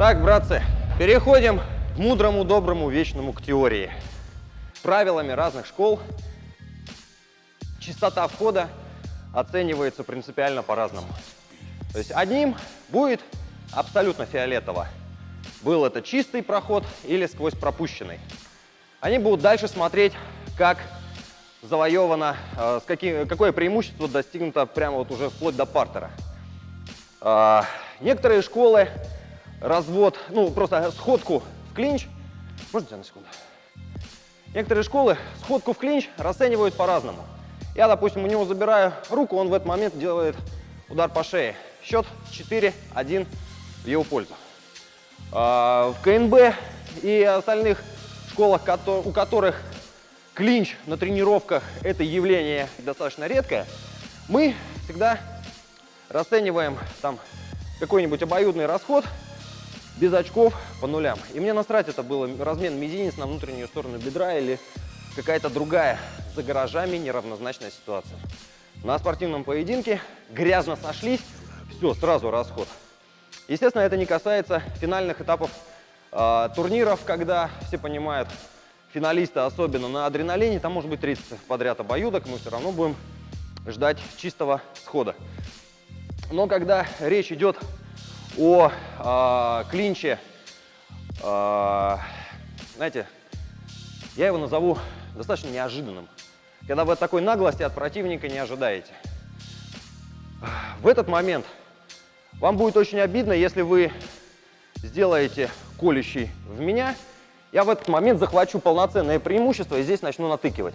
Так, братцы, переходим мудрому, доброму, вечному к теории. Правилами разных школ частота входа оценивается принципиально по-разному. То есть одним будет абсолютно фиолетово. Был это чистый проход или сквозь пропущенный. Они будут дальше смотреть, как завоевано, э, с каким, какое преимущество достигнуто прямо вот уже вплоть до партера. Э, некоторые школы развод, ну, просто сходку в клинч. Можно тебя на секунду? Некоторые школы сходку в клинч расценивают по-разному. Я, допустим, у него забираю руку, он в этот момент делает удар по шее. Счет 4-1 в его пользу. А, в КНБ и остальных школах, у которых клинч на тренировках это явление достаточно редкое, мы всегда расцениваем там какой-нибудь обоюдный расход без очков по нулям. И мне насрать, это было размен мизинец на внутреннюю сторону бедра или какая-то другая за гаражами неравнозначная ситуация. На спортивном поединке грязно сошлись, все, сразу расход. Естественно, это не касается финальных этапов э, турниров, когда все понимают, финалисты особенно на адреналине, там может быть 30 подряд обоюдок, мы все равно будем ждать чистого схода. Но когда речь идет о э, клинче, э, знаете, я его назову достаточно неожиданным. Когда вы такой наглости от противника не ожидаете. В этот момент вам будет очень обидно, если вы сделаете колющий в меня. Я в этот момент захвачу полноценное преимущество и здесь начну натыкивать.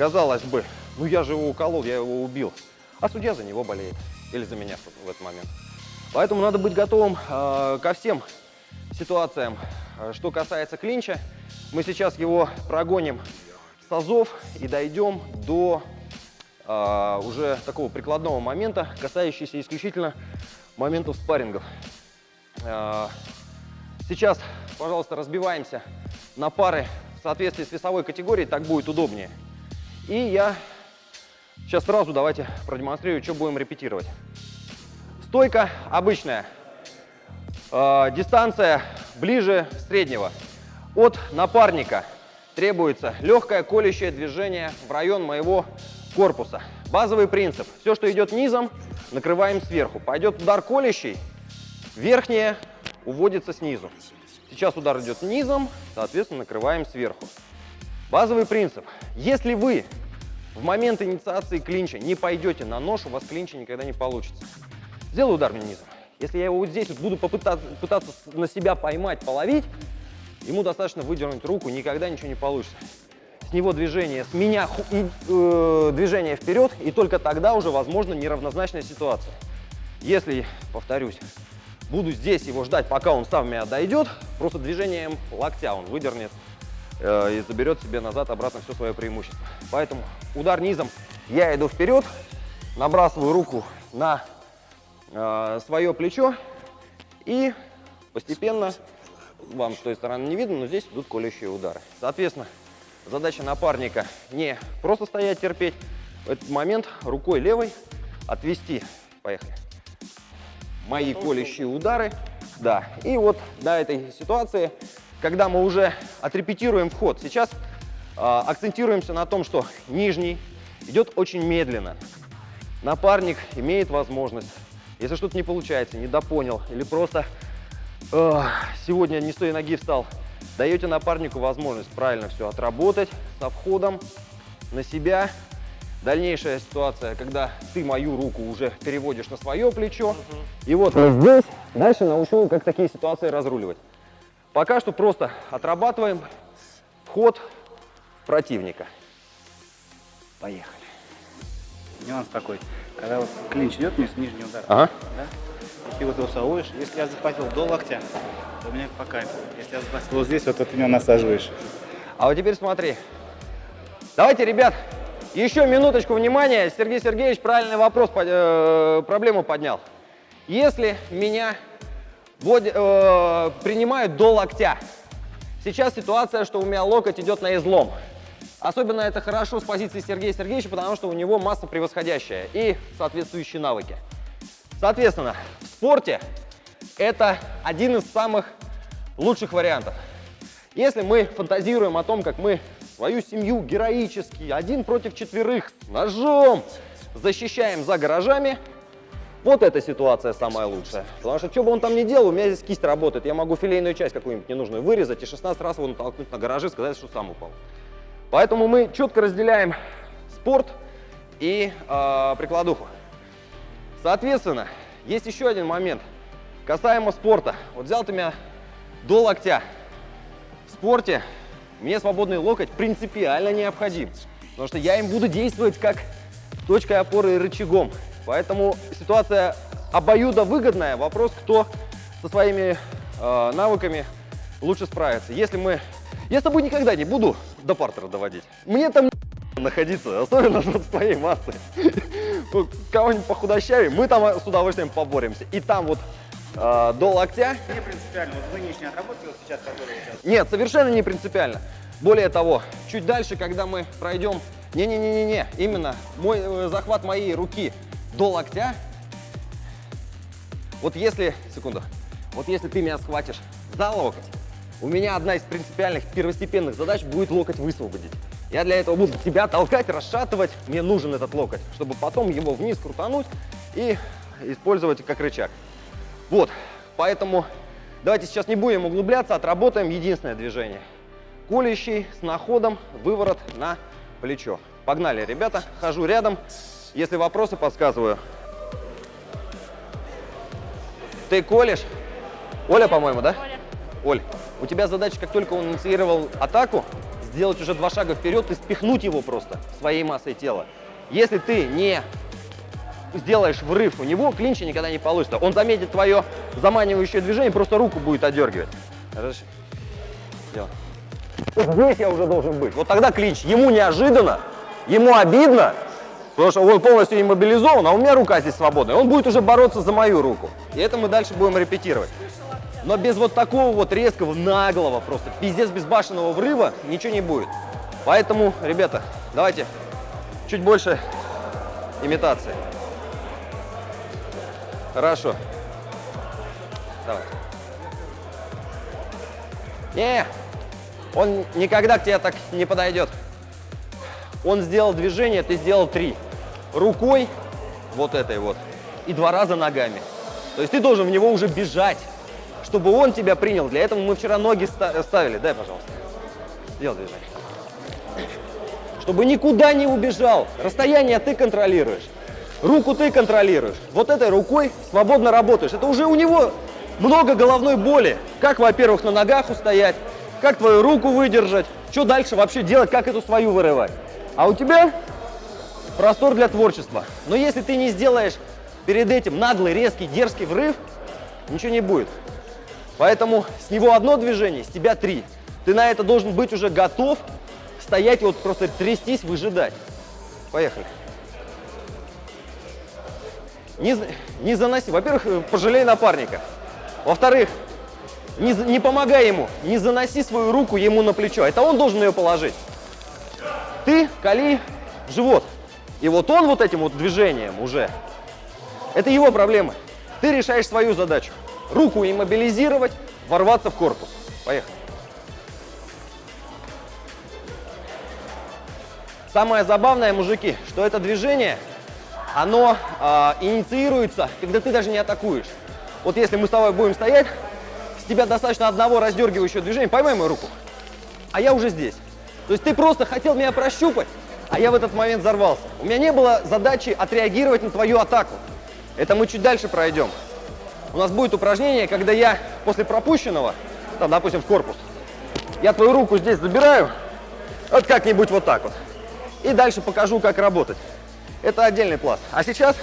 Казалось бы, ну я же его уколол, я его убил. А судья за него болеет. Или за меня в этот момент. Поэтому надо быть готовым э, ко всем ситуациям. Что касается клинча, мы сейчас его прогоним с азов и дойдем до э, уже такого прикладного момента, касающегося исключительно моментов спаррингов. Э, сейчас, пожалуйста, разбиваемся на пары в соответствии с весовой категорией, так будет удобнее. И я сейчас сразу давайте продемонстрирую, что будем репетировать. Стойка обычная. Э, дистанция ближе среднего. От напарника требуется легкое колющее движение в район моего корпуса. Базовый принцип. Все, что идет низом, накрываем сверху. Пойдет удар колющий, верхнее уводится снизу. Сейчас удар идет низом, соответственно, накрываем сверху. Базовый принцип. Если вы в момент инициации клинча не пойдете на нож, у вас клинча никогда не получится. Сделаю удар мне низом. Если я его вот здесь вот буду попытаться, пытаться на себя поймать, половить, ему достаточно выдернуть руку, никогда ничего не получится. С него движение, с меня э, движение вперед, и только тогда уже возможно неравнозначная ситуация. Если, повторюсь, буду здесь его ждать, пока он сам меня дойдет, просто движением локтя он выдернет Э, и заберет себе назад обратно все свое преимущество. Поэтому удар низом, я иду вперед, набрасываю руку на э, свое плечо и постепенно, вам с той стороны не видно, но здесь идут колющие удары. Соответственно, задача напарника не просто стоять, терпеть, в этот момент рукой левой отвести, поехали, мои колющие удары, да, и вот до этой ситуации когда мы уже отрепетируем вход. Сейчас э, акцентируемся на том, что нижний идет очень медленно. Напарник имеет возможность, если что-то не получается, недопонял или просто э, сегодня не с той ноги встал, даете напарнику возможность правильно все отработать со входом на себя. Дальнейшая ситуация, когда ты мою руку уже переводишь на свое плечо. Угу. И вот здесь дальше научу, как такие ситуации разруливать. Пока что просто отрабатываем вход противника. Поехали. Нюанс такой. Когда вот клинч идет вниз, нижний удар, Ага. да? И ты вот его совуешь. Если я захватил до локтя, то у меня по кайфу. Если я захватил вот здесь, вот, ты меня насаживаешь. А вот теперь смотри. Давайте, ребят, еще минуточку внимания. Сергей Сергеевич правильный вопрос, э, проблему поднял. Если меня вводя- э, принимают до локтя, сейчас ситуация, что у меня локоть идет на излом. Особенно это хорошо с позиции Сергея Сергеевича, потому что у него масса превосходящая и соответствующие навыки. Соответственно, в спорте это один из самых лучших вариантов. Если мы фантазируем о том, как мы свою семью героически, один против четверых, ножом защищаем за гаражами, вот эта ситуация самая лучшая. Потому что, что бы он там ни делал, у меня здесь кисть работает. Я могу филейную часть какую-нибудь ненужную вырезать и 16 раз его натолкнуть на гаражи, сказать, что сам упал. Поэтому мы четко разделяем спорт и э, прикладуху. Соответственно, есть еще один момент. Касаемо спорта. Вот взял ты меня до локтя. В спорте мне свободный локоть принципиально необходим. Потому что я им буду действовать как точкой опоры и рычагом. Поэтому ситуация обоюдовыгодная. Вопрос, кто со своими э, навыками лучше справится. Если мы... Я с тобой никогда не буду до партера доводить. Мне там находиться, особенно вот с твоей массой. Кого-нибудь похудощавее, мы там с удовольствием поборемся. И там вот э, до локтя Не принципиально. Вот вы отработки вот сейчас, которые сейчас. нет, совершенно не принципиально. Более того, чуть дальше, когда мы пройдем... Не-не-не-не-не, именно мой э, захват моей руки до локтя. Вот если... Секунду. Вот если ты меня схватишь за локоть, у меня одна из принципиальных первостепенных задач будет локоть высвободить. Я для этого буду тебя толкать, расшатывать. Мне нужен этот локоть, чтобы потом его вниз крутануть и использовать как рычаг. Вот, поэтому давайте сейчас не будем углубляться, отработаем единственное движение. Колющий с находом, выворот на плечо. Погнали, ребята, хожу рядом. Если вопросы, подсказываю. Ты колешь? Оля, по-моему, да? Оля. Оль, у тебя задача, как только он инициировал атаку, сделать уже два шага вперед и спихнуть его просто своей массой тела. Если ты не сделаешь врыв у него, клинча никогда не получится. Он заметит твое заманивающее движение, просто руку будет одергивать. Хорошо? Делай. Вот здесь я уже должен быть. Вот тогда клинч. Ему неожиданно, ему обидно, потому что он полностью иммобилизован, а у меня рука здесь свободная. Он будет уже бороться за мою руку. И это мы дальше будем репетировать. Но без вот такого вот резкого, наглого, просто пиздец безбашенного врыва ничего не будет. Поэтому, ребята, давайте чуть больше имитации. Хорошо. Давай. Не, он никогда к тебе так не подойдет. Он сделал движение, ты сделал три. Рукой, вот этой вот, и два раза ногами. То есть ты должен в него уже бежать, чтобы он тебя принял. Для этого мы вчера ноги ста- ставили. Дай, пожалуйста. Сделай движение. Чтобы никуда не убежал. Расстояние ты контролируешь. Руку ты контролируешь. Вот этой рукой свободно работаешь. Это уже у него много головной боли. Как, во-первых, на ногах устоять, как твою руку выдержать, что дальше вообще делать, как эту свою вырывать. А у тебя простор для творчества. Но если ты не сделаешь перед этим наглый, резкий, дерзкий врыв, ничего не будет. Поэтому с него одно движение, с тебя три. Ты на это должен быть уже готов стоять, вот просто трястись, выжидать. Поехали. Не, не заноси. Во-первых, э, пожалей напарника. Во-вторых, не, не помогай ему. Не заноси свою руку ему на плечо. Это он должен ее положить. Ты кали живот. И вот он вот этим вот движением уже. Это его проблемы. Ты решаешь свою задачу. Руку иммобилизировать, ворваться в корпус. Поехали. Самое забавное, мужики, что это движение, оно а, инициируется, когда ты даже не атакуешь. Вот если мы с тобой будем стоять, с тебя достаточно одного раздергивающего движения, поймай мою руку, а я уже здесь. То есть ты просто хотел меня прощупать, а я в этот момент взорвался. У меня не было задачи отреагировать на твою атаку. Это мы чуть дальше пройдем. У нас будет упражнение, когда я после пропущенного там, допустим, в корпус. Я твою руку здесь забираю, вот как-нибудь вот так вот. И дальше покажу, как работать. Это отдельный пласт. А сейчас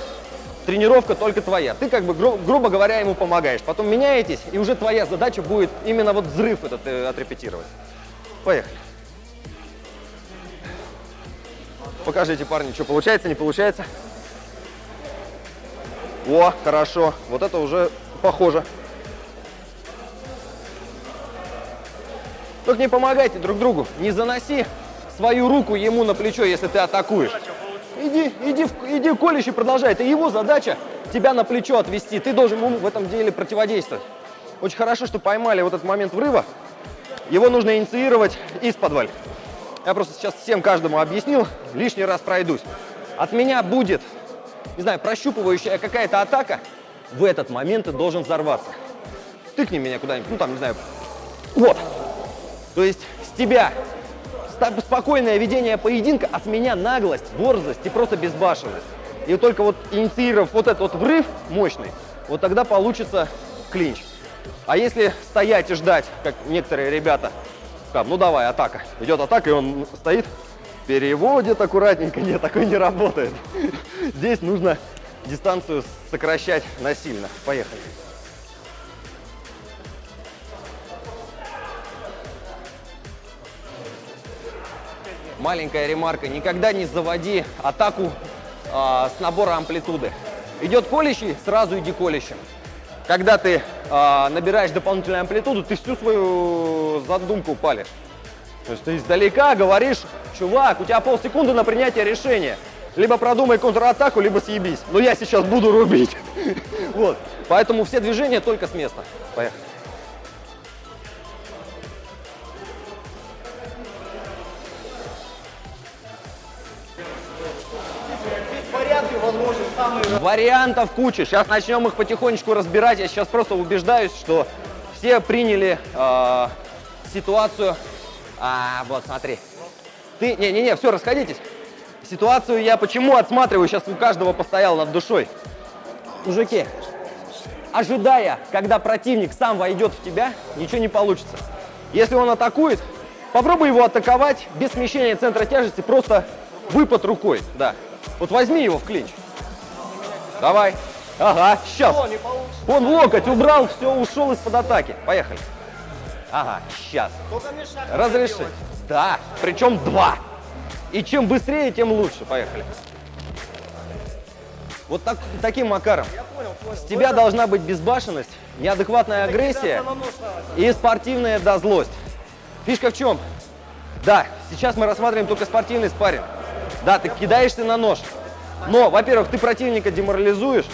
тренировка только твоя. Ты как бы, гру грубо говоря, ему помогаешь. Потом меняетесь, и уже твоя задача будет именно вот взрыв этот э, отрепетировать. Поехали. Покажите, парни, что получается, не получается. О, хорошо. Вот это уже похоже. Только не помогайте друг другу. Не заноси свою руку ему на плечо, если ты атакуешь. Иди, иди, иди колющий продолжай. Это его задача тебя на плечо отвести. Ты должен ему в этом деле противодействовать. Очень хорошо, что поймали вот этот момент врыва. Его нужно инициировать из подваль. Я просто сейчас всем каждому объяснил, лишний раз пройдусь. От меня будет, не знаю, прощупывающая какая-то атака. В этот момент ты должен взорваться. Тыкни меня куда-нибудь, ну там, не знаю, вот. То есть с тебя спокойное ведение поединка, от меня наглость, борзость и просто безбашенность. И только вот инициировав вот этот вот врыв мощный, вот тогда получится клинч. А если стоять и ждать, как некоторые ребята, как, ну давай, атака. Идет атака, и он стоит, переводит аккуратненько. Нет, такой не работает. Здесь нужно дистанцию сокращать насильно. Поехали. маленькая ремарка, никогда не заводи атаку э, с набора амплитуды. Идет колющий, сразу иди колющим. Когда ты э, набираешь дополнительную амплитуду, ты всю свою задумку палишь. То есть ты издалека говоришь, чувак, у тебя полсекунды на принятие решения. Либо продумай контратаку, либо съебись. Но я сейчас буду рубить. Вот. Поэтому все движения только с места. Поехали. Вариантов куча. Сейчас начнем их потихонечку разбирать. Я сейчас просто убеждаюсь, что все приняли э, ситуацию. А, вот, смотри. Ты, не-не-не, все, расходитесь. Ситуацию я почему отсматриваю, сейчас у каждого постоял над душой. Мужики, ожидая, когда противник сам войдет в тебя, ничего не получится. Если он атакует, попробуй его атаковать без смещения центра тяжести, просто выпад рукой, да. Вот возьми его в клинч. Давай. Ага, сейчас. Он локоть убрал, все, ушел из-под атаки. Поехали. Ага, сейчас. Разреши. Да, причем два. И чем быстрее, тем лучше. Поехали. Вот так, таким макаром. Понял, понял. С тебя должна быть безбашенность, неадекватная агрессия и спортивная да, злость. Фишка в чем? Да, сейчас мы рассматриваем только спортивный спарринг. Да, ты кидаешься на нож. Но, во-первых, ты противника деморализуешь.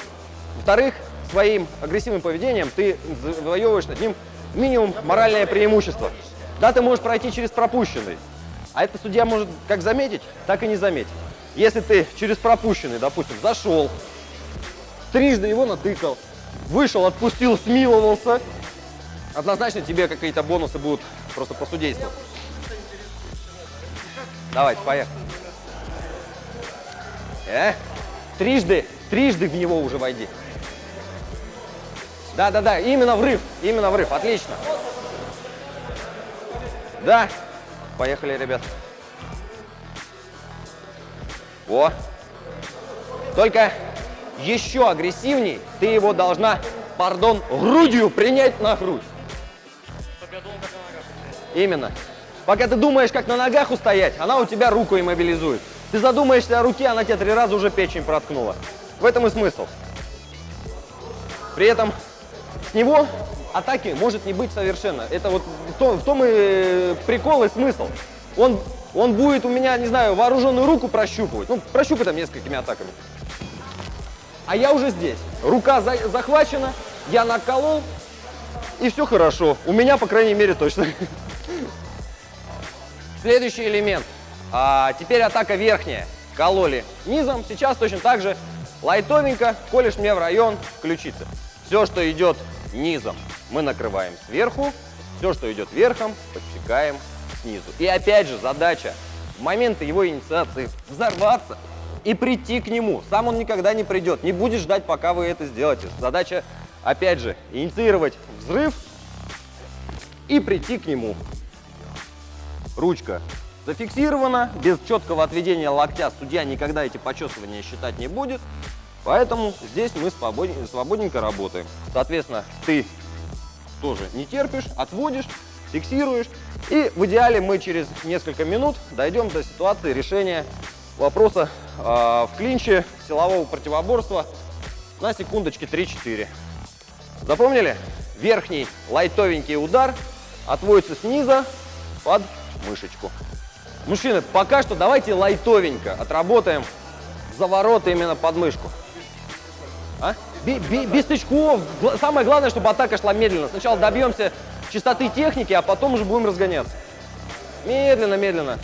Во-вторых, своим агрессивным поведением ты завоевываешь над ним минимум моральное преимущество. Да, ты можешь пройти через пропущенный. А это судья может как заметить, так и не заметить. Если ты через пропущенный, допустим, зашел, трижды его натыкал, вышел, отпустил, смиловался, однозначно тебе какие-то бонусы будут просто по судейству. Давайте, поехали. Э? Трижды, трижды в него уже войди. Да-да-да, именно врыв, именно врыв, отлично. Да, поехали, ребят. О, только еще агрессивней ты его должна, пардон, грудью принять на грудь. Именно. Пока ты думаешь, как на ногах устоять, она у тебя руку иммобилизует. Ты задумаешься о руке, она тебе три раза уже печень проткнула. В этом и смысл. При этом с него атаки может не быть совершенно. Это вот в том, в том и прикол и смысл. Он, он будет у меня, не знаю, вооруженную руку прощупывать. Ну, прощупай там несколькими атаками. А я уже здесь. Рука за, захвачена, я наколол, и все хорошо. У меня, по крайней мере, точно. Следующий элемент. А, теперь атака верхняя. Кололи низом. Сейчас точно так же лайтовенько колешь мне в район ключицы. Все, что идет низом, мы накрываем сверху. Все, что идет верхом, подсекаем снизу. И опять же задача в моменты его инициации взорваться и прийти к нему. Сам он никогда не придет, не будет ждать, пока вы это сделаете. Задача, опять же, инициировать взрыв и прийти к нему. Ручка зафиксирована, без четкого отведения локтя судья никогда эти почесывания считать не будет, поэтому здесь мы свободненько работаем. Соответственно, ты тоже не терпишь, отводишь, фиксируешь, и в идеале мы через несколько минут дойдем до ситуации решения вопроса э, в клинче силового противоборства на секундочки 3-4. Запомнили? Верхний лайтовенький удар отводится снизу под мышечку. Мужчины, пока что давайте лайтовенько отработаем заворот именно под мышку. А? Би, би, без тычков. Самое главное, чтобы атака шла медленно. Сначала добьемся чистоты техники, а потом уже будем разгоняться. Медленно, медленно.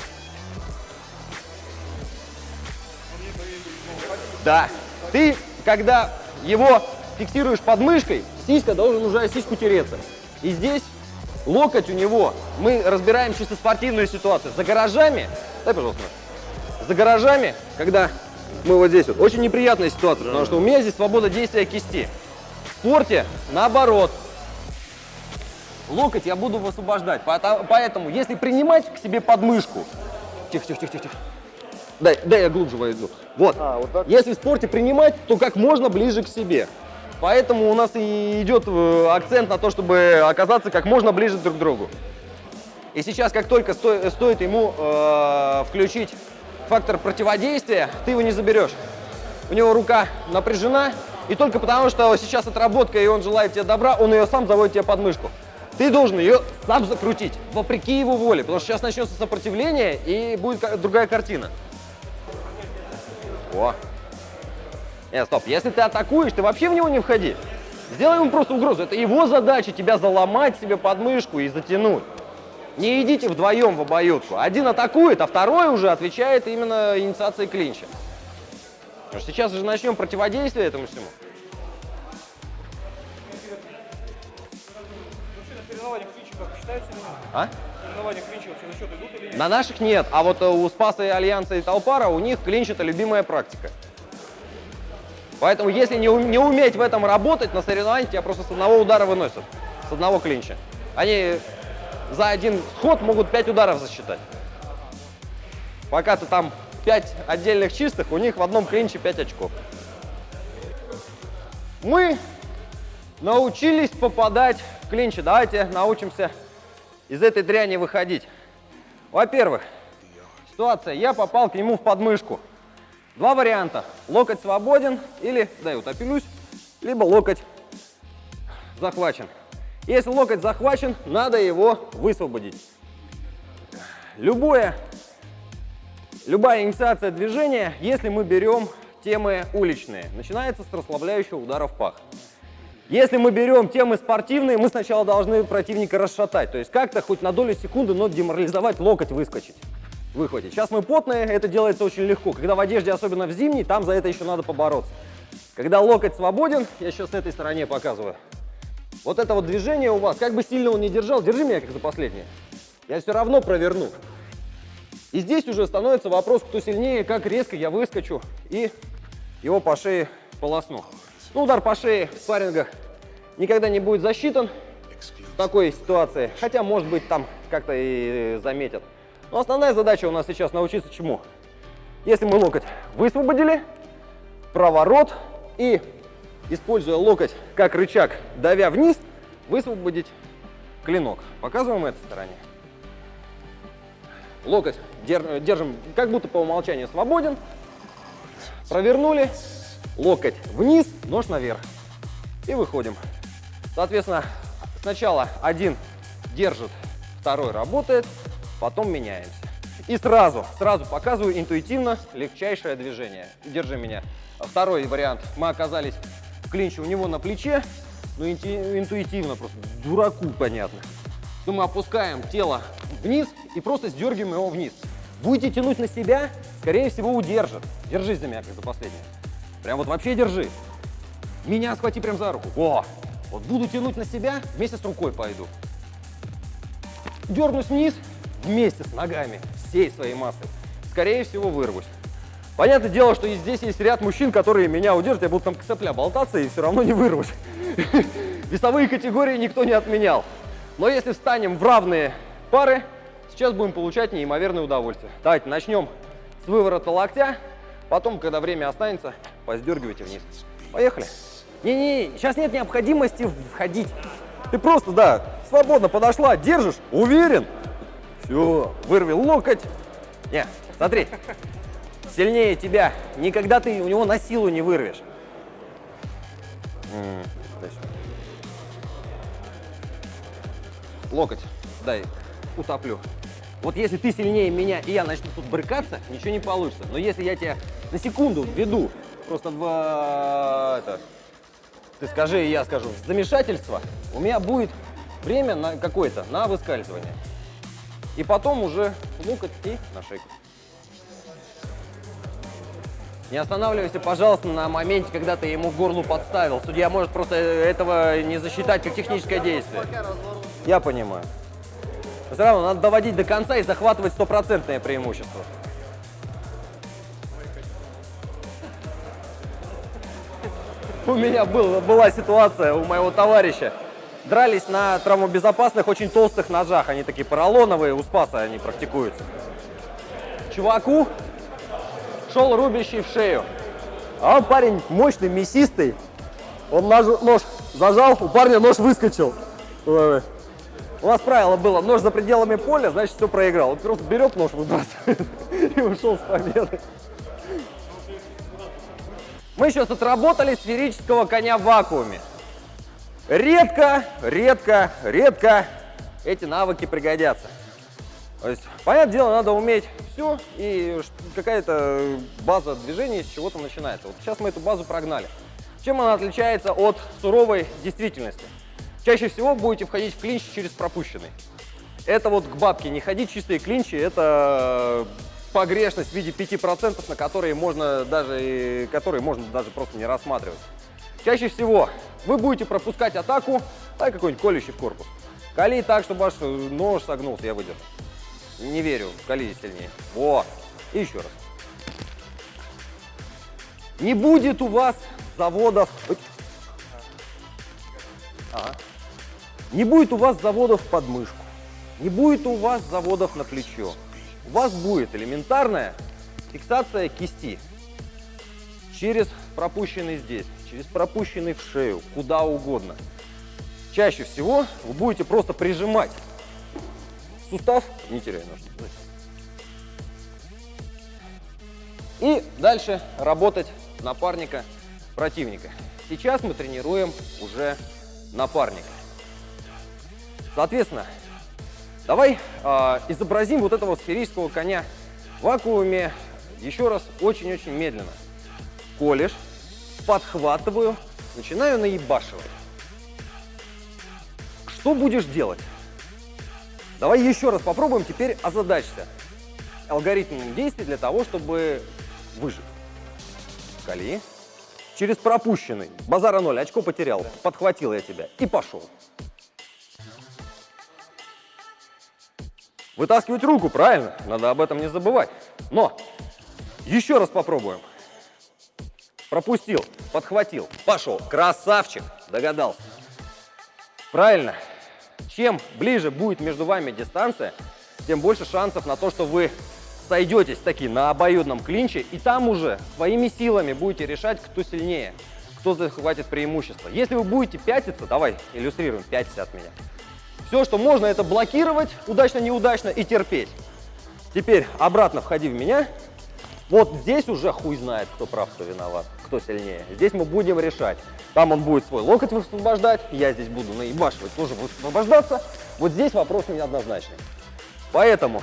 Да. Ты, когда его фиксируешь под мышкой, сиська должен уже сиську тереться. И здесь локоть у него, мы разбираем чисто спортивную ситуацию. За гаражами, дай, пожалуйста, за гаражами, когда мы вот здесь вот, очень неприятная ситуация, потому что у меня здесь свобода действия кисти. В спорте наоборот. Локоть я буду высвобождать, поэтому если принимать к себе подмышку, тихо, тихо, тихо, тихо, дай, дай я глубже войду. Вот, а, вот если в спорте принимать, то как можно ближе к себе. Поэтому у нас и идет э, акцент на то, чтобы оказаться как можно ближе друг к другу. И сейчас, как только сто, стоит ему э, включить фактор противодействия, ты его не заберешь. У него рука напряжена, и только потому, что сейчас отработка, и он желает тебе добра, он ее сам заводит тебе под мышку. Ты должен ее сам закрутить, вопреки его воле, потому что сейчас начнется сопротивление, и будет другая картина. О, нет, стоп, если ты атакуешь, ты вообще в него не входи. Сделай ему просто угрозу. Это его задача тебя заломать себе подмышку и затянуть. Не идите вдвоем в обоюдку. Один атакует, а второй уже отвечает именно инициацией клинча. Потому что сейчас же начнем противодействие этому всему. А? На наших нет, а вот у Спаса и Альянса и Талпара у них клинч это любимая практика. Поэтому если не, не уметь в этом работать, на соревнованиях тебя просто с одного удара выносят, с одного клинча. Они за один сход могут 5 ударов засчитать. Пока ты там 5 отдельных чистых, у них в одном клинче 5 очков. Мы научились попадать в клинчи. Давайте научимся из этой дряни выходить. Во-первых, ситуация, я попал к нему в подмышку. Два варианта. Локоть свободен или, да, я утопилюсь, либо локоть захвачен. Если локоть захвачен, надо его высвободить. Любое, любая инициация движения, если мы берем темы уличные, начинается с расслабляющего удара в пах. Если мы берем темы спортивные, мы сначала должны противника расшатать, то есть как-то хоть на долю секунды, но деморализовать, локоть выскочить выхватить. Сейчас мы потные, это делается очень легко. Когда в одежде, особенно в зимней, там за это еще надо побороться. Когда локоть свободен, я сейчас с этой стороне показываю. Вот это вот движение у вас, как бы сильно он не держал, держи меня как за последнее. Я все равно проверну. И здесь уже становится вопрос, кто сильнее, как резко я выскочу и его по шее полосну. Ну, удар по шее в спаррингах никогда не будет засчитан в такой ситуации, хотя, может быть, там как-то и заметят. Но основная задача у нас сейчас научиться чему? Если мы локоть высвободили, проворот и, используя локоть как рычаг, давя вниз, высвободить клинок. Показываем этой стороне. Локоть держим как будто по умолчанию свободен. Провернули, локоть вниз, нож наверх. И выходим. Соответственно, сначала один держит, второй работает, потом меняемся. И сразу, сразу показываю интуитивно легчайшее движение. Держи меня. Второй вариант. Мы оказались в клинче у него на плече, но интуитивно, просто дураку понятно. То мы опускаем тело вниз и просто сдергиваем его вниз. Будете тянуть на себя, скорее всего, удержит. Держись за меня, как за последнее. Прям вот вообще держи. Меня схвати прям за руку. О! Вот буду тянуть на себя, вместе с рукой пойду. Дернусь вниз, вместе с ногами, всей своей массой, скорее всего вырвусь. Понятное дело, что и здесь есть ряд мужчин, которые меня удержат, я буду там к болтаться и все равно не вырвусь. Весовые категории никто не отменял. Но если встанем в равные пары, сейчас будем получать неимоверное удовольствие. Давайте начнем с выворота локтя, потом, когда время останется, поздергивайте вниз. Поехали. Не-не, сейчас нет необходимости входить. Ты просто, да, свободно подошла, держишь, уверен. Все, вырви локоть. Не, смотри, сильнее тебя. Никогда ты у него на силу не вырвешь. Локоть дай, утоплю. Вот если ты сильнее меня и я начну тут брыкаться, ничего не получится. Но если я тебя на секунду введу просто в это, ты скажи, и я скажу, замешательство, у меня будет время на какое-то, на выскальзывание. И потом уже локоть и на шейку. Не останавливайся, пожалуйста, на моменте, когда ты ему горлу подставил. Судья может просто этого не засчитать как техническое действие. Я понимаю. Но все равно надо доводить до конца и захватывать стопроцентное преимущество. У меня был, была ситуация у моего товарища. Дрались на травмобезопасных, очень толстых ножах. Они такие поролоновые, у Спаса они практикуются. Чуваку шел рубящий в шею. А он парень мощный, мясистый. Он нож, нож зажал, у парня нож выскочил. У нас правило было, нож за пределами поля, значит, все проиграл. Он просто берет нож, выбрасывает и ушел с победой. Мы сейчас отработали сферического коня в вакууме. Редко, редко, редко эти навыки пригодятся. То есть, понятное дело, надо уметь все, и какая-то база движений с чего-то начинается. Вот сейчас мы эту базу прогнали. Чем она отличается от суровой действительности? Чаще всего будете входить в клинч через пропущенный. Это вот к бабке не ходить, чистые клинчи, это погрешность в виде 5%, на которые можно даже, которые можно даже просто не рассматривать. Чаще всего вы будете пропускать атаку, дай какой-нибудь колющий в корпус. Кали так, чтобы ваш нож согнулся, я выдержу. Не верю, кали сильнее. Во! И еще раз. Не будет у вас заводов... Ага. Не будет у вас заводов под мышку. Не будет у вас заводов на плечо. У вас будет элементарная фиксация кисти. Через пропущенный здесь, через пропущенный в шею, куда угодно. Чаще всего вы будете просто прижимать сустав, не теряй нож. И дальше работать напарника противника. Сейчас мы тренируем уже напарника. Соответственно, давай а, изобразим вот этого сферического коня в вакууме еще раз очень-очень медленно. Колешь, подхватываю, начинаю наебашивать. Что будешь делать? Давай еще раз попробуем теперь озадачься алгоритмом действий для того, чтобы выжить. Кали. Через пропущенный. Базара ноль, очко потерял. Подхватил я тебя и пошел. Вытаскивать руку, правильно? Надо об этом не забывать. Но еще раз попробуем. Пропустил, подхватил, пошел. Красавчик, догадался. Правильно. Чем ближе будет между вами дистанция, тем больше шансов на то, что вы сойдетесь таки на обоюдном клинче, и там уже своими силами будете решать, кто сильнее, кто захватит преимущество. Если вы будете пятиться, давай иллюстрируем, пятиться от меня. Все, что можно, это блокировать, удачно-неудачно, и терпеть. Теперь обратно входи в меня. Вот здесь уже хуй знает, кто прав, кто виноват, кто сильнее. Здесь мы будем решать. Там он будет свой локоть высвобождать, я здесь буду наебашивать, тоже высвобождаться. Вот здесь вопрос неоднозначный. Поэтому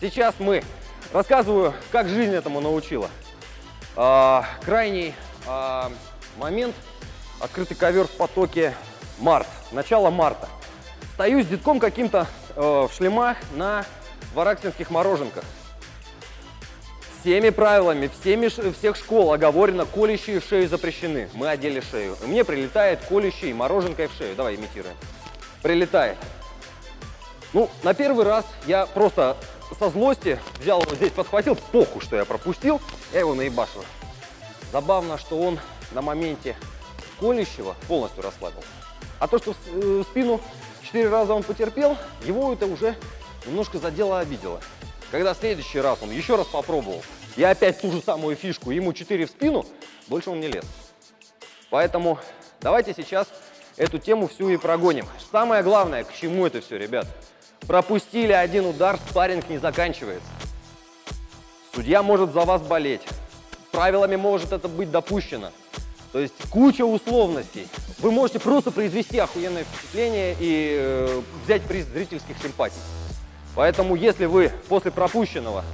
сейчас мы рассказываю, как жизнь этому научила. А, крайний а, момент, открытый ковер в потоке, март, начало марта. Стою с детком каким-то э, в шлемах на вараксинских мороженках. Всеми правилами, всеми, всех школ оговорено, колющие в шею запрещены. Мы одели шею. И мне прилетает колющий мороженкой в шею. Давай, имитируем. Прилетает. Ну, на первый раз я просто со злости взял его здесь, подхватил, похуй, что я пропустил, я его наебашил. Забавно, что он на моменте колющего полностью расслабился. А то, что в э, спину Четыре раза он потерпел, его это уже немножко задело, обидело. Когда в следующий раз он еще раз попробовал, я опять ту же самую фишку, ему 4 в спину, больше он не лез. Поэтому давайте сейчас эту тему всю и прогоним. Самое главное, к чему это все, ребят? Пропустили один удар, спарринг не заканчивается. Судья может за вас болеть. Правилами может это быть допущено. То есть куча условностей. Вы можете просто произвести охуенное впечатление и э, взять приз зрительских симпатий. Поэтому если вы после пропущенного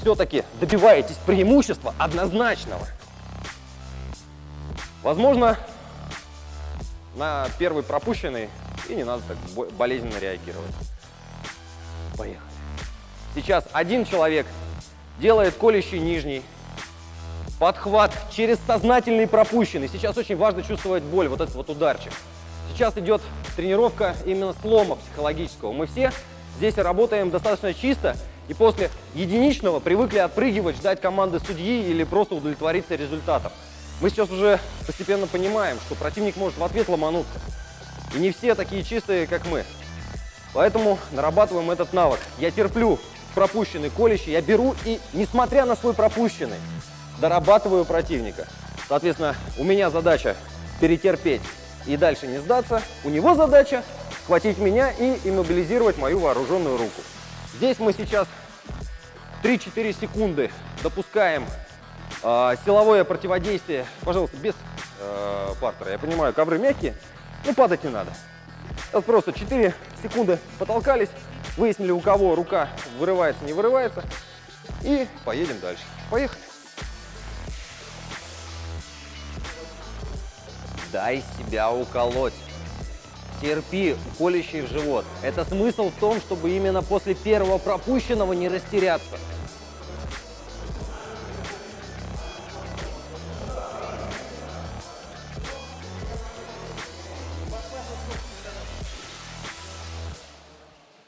все-таки добиваетесь преимущества однозначного, возможно, на первый пропущенный и не надо так болезненно реагировать. Поехали. Сейчас один человек делает колющий нижний, подхват через сознательный пропущенный. Сейчас очень важно чувствовать боль, вот этот вот ударчик. Сейчас идет тренировка именно слома психологического. Мы все здесь работаем достаточно чисто и после единичного привыкли отпрыгивать, ждать команды судьи или просто удовлетвориться результатом. Мы сейчас уже постепенно понимаем, что противник может в ответ ломануться. И не все такие чистые, как мы. Поэтому нарабатываем этот навык. Я терплю пропущенный колющий, я беру и, несмотря на свой пропущенный, дорабатываю противника. Соответственно, у меня задача перетерпеть и дальше не сдаться. У него задача схватить меня и иммобилизировать мою вооруженную руку. Здесь мы сейчас 3-4 секунды допускаем э, силовое противодействие. Пожалуйста, без э, партера. Я понимаю, ковры мягкие, но падать не надо. Сейчас просто 4 секунды потолкались, выяснили, у кого рука вырывается, не вырывается, и поедем дальше. Поехали. Дай себя уколоть. Терпи, колющий в живот. Это смысл в том, чтобы именно после первого пропущенного не растеряться.